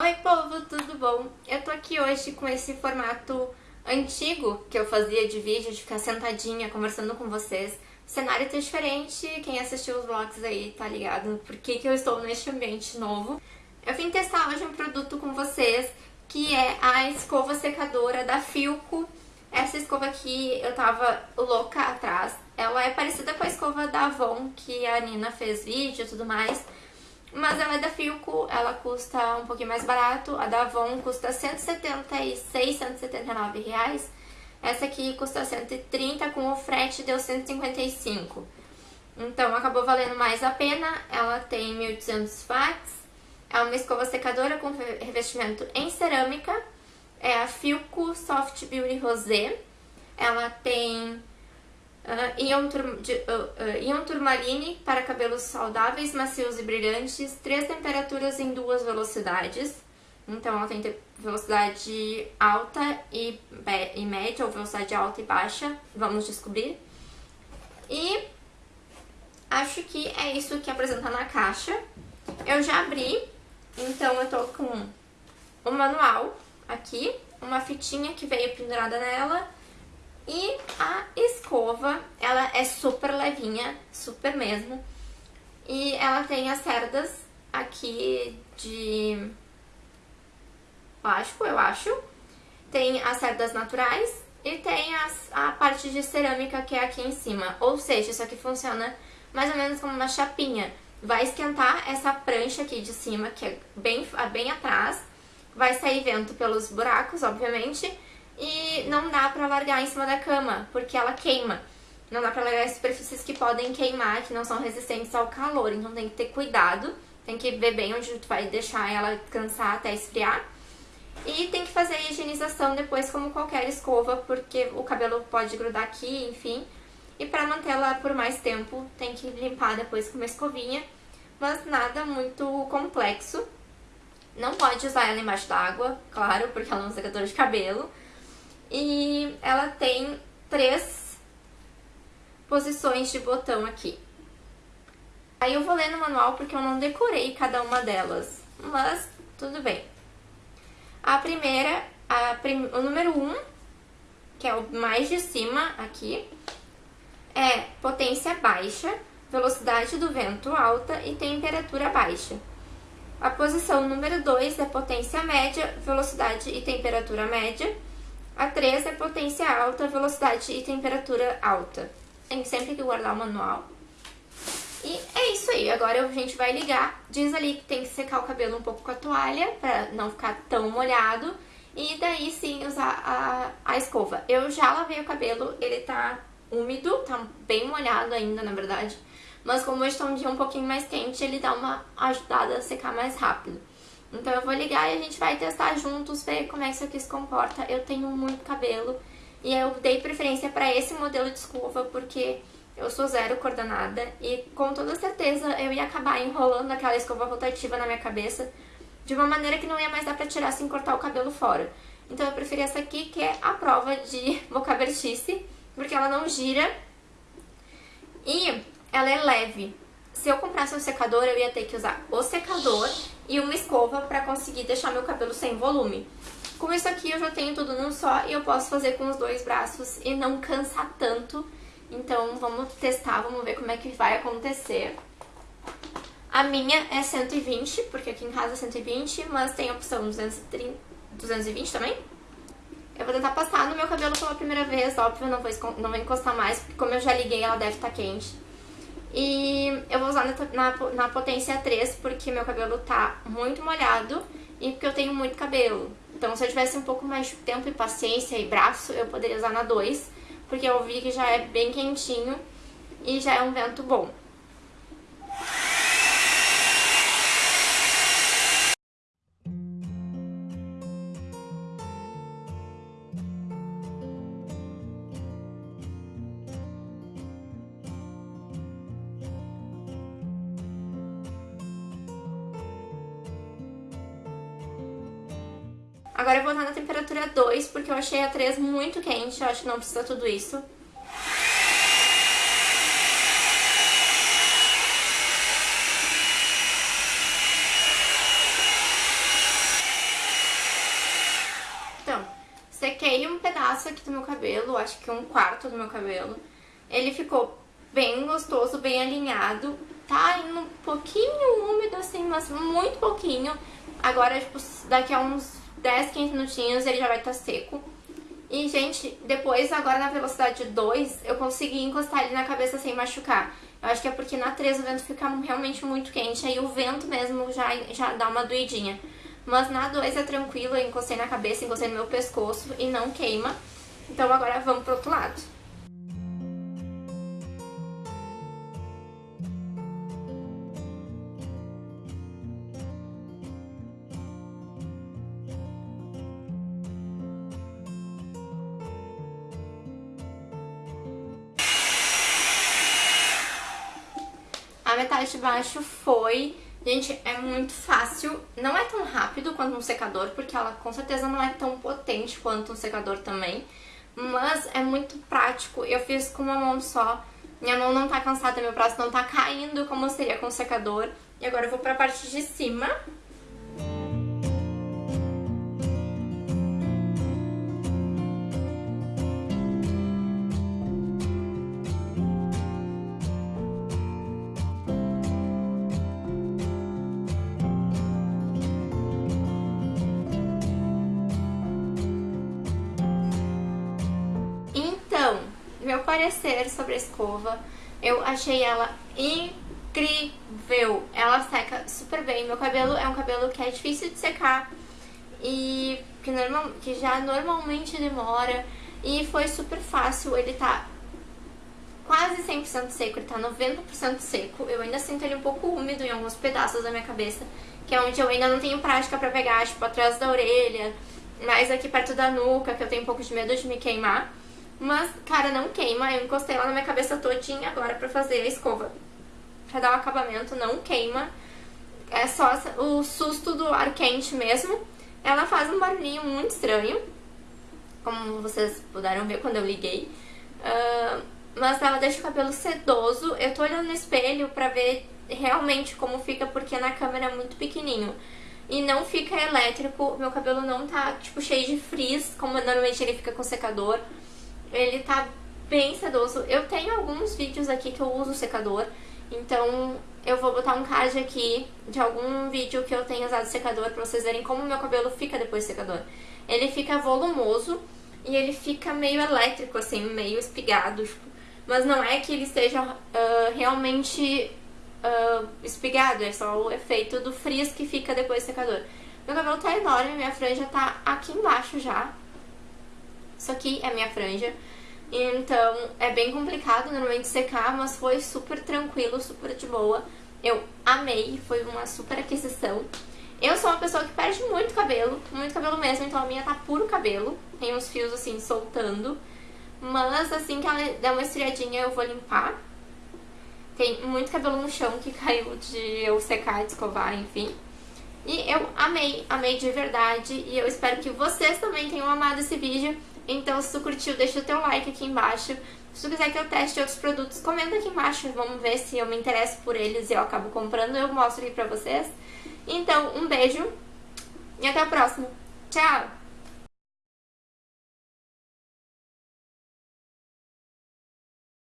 Oi povo, tudo bom? Eu tô aqui hoje com esse formato antigo que eu fazia de vídeo, de ficar sentadinha conversando com vocês. O cenário tá diferente, quem assistiu os vlogs aí tá ligado por que, que eu estou neste ambiente novo. Eu vim testar hoje um produto com vocês, que é a escova secadora da Filco. Essa escova aqui eu tava louca atrás. Ela é parecida com a escova da Avon, que a Nina fez vídeo e tudo mais. Mas ela é da Filco, ela custa um pouquinho mais barato. A da Avon custa 176, 179 reais. Essa aqui custa 130, com o frete deu 155. Então acabou valendo mais a pena. Ela tem 1200 watts. É uma escova secadora com revestimento em cerâmica. É a Filco Soft Beauty Rosé. Ela tem Uh, ion, tur de, uh, turmaline para cabelos saudáveis, macios e brilhantes. Três temperaturas em duas velocidades. Então ela tem velocidade alta e, e média, ou velocidade alta e baixa. Vamos descobrir. E acho que é isso que apresenta na caixa. Eu já abri, então eu tô com o manual aqui, uma fitinha que veio pendurada nela e a escova, ela é super levinha, super mesmo. E ela tem as cerdas aqui de plástico, eu acho. Tem as cerdas naturais e tem as, a parte de cerâmica que é aqui em cima. Ou seja, isso aqui funciona mais ou menos como uma chapinha. Vai esquentar essa prancha aqui de cima, que é bem, bem atrás. Vai sair vento pelos buracos, obviamente e não dá pra largar em cima da cama, porque ela queima. Não dá pra largar em superfícies que podem queimar, que não são resistentes ao calor, então tem que ter cuidado, tem que ver bem onde tu vai deixar ela descansar até esfriar. E tem que fazer a higienização depois como qualquer escova, porque o cabelo pode grudar aqui, enfim. E pra mantê-la por mais tempo, tem que limpar depois com uma escovinha, mas nada muito complexo. Não pode usar ela embaixo d'água, claro, porque ela é um secador de cabelo. E ela tem três posições de botão aqui. Aí eu vou ler no manual porque eu não decorei cada uma delas, mas tudo bem. A primeira, a prim... o número 1, um, que é o mais de cima aqui, é potência baixa, velocidade do vento alta e temperatura baixa. A posição número 2 é potência média, velocidade e temperatura média. A 3 é potência alta, velocidade e temperatura alta. Tem sempre que guardar o manual. E é isso aí, agora a gente vai ligar. Diz ali que tem que secar o cabelo um pouco com a toalha, pra não ficar tão molhado. E daí sim usar a, a escova. Eu já lavei o cabelo, ele tá úmido, tá bem molhado ainda, na verdade. Mas como hoje tá um dia um pouquinho mais quente, ele dá uma ajudada a secar mais rápido. Então eu vou ligar e a gente vai testar juntos, ver como é que isso aqui se comporta. Eu tenho muito cabelo e eu dei preferência para esse modelo de escova porque eu sou zero coordenada e com toda certeza eu ia acabar enrolando aquela escova rotativa na minha cabeça de uma maneira que não ia mais dar pra tirar sem cortar o cabelo fora. Então eu preferi essa aqui, que é a prova de bocabertice, porque ela não gira e ela é leve. Se eu comprasse um secador, eu ia ter que usar o secador e uma escova para conseguir deixar meu cabelo sem volume. Com isso aqui eu já tenho tudo num só e eu posso fazer com os dois braços e não cansar tanto. Então vamos testar, vamos ver como é que vai acontecer. A minha é 120, porque aqui em casa é 120, mas tem a opção 230, 220 também. Eu vou tentar passar no meu cabelo pela primeira vez, óbvio, não vou, não vou encostar mais, porque como eu já liguei, ela deve estar tá quente. E usar na, na, na potência 3 porque meu cabelo tá muito molhado e porque eu tenho muito cabelo. Então se eu tivesse um pouco mais de tempo e paciência e braço, eu poderia usar na 2, porque eu vi que já é bem quentinho e já é um vento bom. Agora eu vou estar na temperatura 2, porque eu achei a 3 muito quente, eu acho que não precisa tudo isso. sequei um pedaço aqui do meu cabelo, acho que um quarto do meu cabelo. Ele ficou bem gostoso, bem alinhado. Tá indo um pouquinho úmido assim, mas muito pouquinho. Agora, tipo, daqui a uns 10, 15 minutinhos ele já vai estar tá seco. E, gente, depois, agora na velocidade 2, eu consegui encostar ele na cabeça sem machucar. Eu acho que é porque na 3 o vento fica realmente muito quente, aí o vento mesmo já, já dá uma doidinha. Mas na 2 é tranquilo, eu encostei na cabeça, encostei no meu pescoço e não queima. Então agora vamos pro outro lado. Metade de baixo foi... Gente, é muito fácil. Não é tão rápido quanto um secador, porque ela com certeza não é tão potente quanto um secador também. Mas é muito prático. Eu fiz com uma mão só. Minha mão não tá cansada, meu braço não tá caindo como seria com o secador. E agora eu vou pra parte de cima. Meu parecer sobre a escova, eu achei ela incrível. Ela seca super bem. Meu cabelo é um cabelo que é difícil de secar e que, normal, que já normalmente demora. E foi super fácil. Ele tá quase 100% seco, ele tá 90% seco. Eu ainda sinto ele um pouco úmido em alguns pedaços da minha cabeça, que é onde eu ainda não tenho prática pra pegar, tipo, atrás da orelha, mais aqui perto da nuca, que eu tenho um pouco de medo de me queimar. Mas, cara, não queima. Eu encostei lá na minha cabeça todinha agora pra fazer a escova. Pra dar o acabamento, não queima. É só o susto do ar quente mesmo. Ela faz um barulhinho muito estranho. Como vocês puderam ver quando eu liguei. Uh, mas ela deixa o cabelo sedoso. Eu tô olhando no espelho pra ver realmente como fica, porque na câmera é muito pequenininho. E não fica elétrico, meu cabelo não tá, tipo, cheio de frizz, como normalmente ele fica com secador. Ele tá bem sedoso. Eu tenho alguns vídeos aqui que eu uso secador, então eu vou botar um card aqui de algum vídeo que eu tenho usado secador pra vocês verem como o meu cabelo fica depois do secador. Ele fica volumoso e ele fica meio elétrico, assim, meio espigado, tipo, mas não é que ele esteja uh, realmente uh, espigado, é só o efeito do frizz que fica depois do secador. Meu cabelo tá enorme, minha franja tá aqui embaixo já, isso aqui é minha franja. Então é bem complicado normalmente secar, mas foi super tranquilo, super de boa. Eu amei, foi uma super aquisição. Eu sou uma pessoa que perde muito cabelo, muito cabelo mesmo, então a minha tá puro cabelo. Tem uns fios assim soltando. Mas assim que ela der uma esfriadinha eu vou limpar. Tem muito cabelo no chão que caiu de eu secar, de escovar, enfim. E eu amei, amei de verdade. E eu espero que vocês também tenham amado esse vídeo. Então, se tu curtiu, deixa o teu like aqui embaixo. Se tu quiser que eu teste outros produtos, comenta aqui embaixo. Vamos ver se eu me interesso por eles e eu acabo comprando. Eu mostro aqui pra vocês. Então, um beijo e até a próxima. Tchau!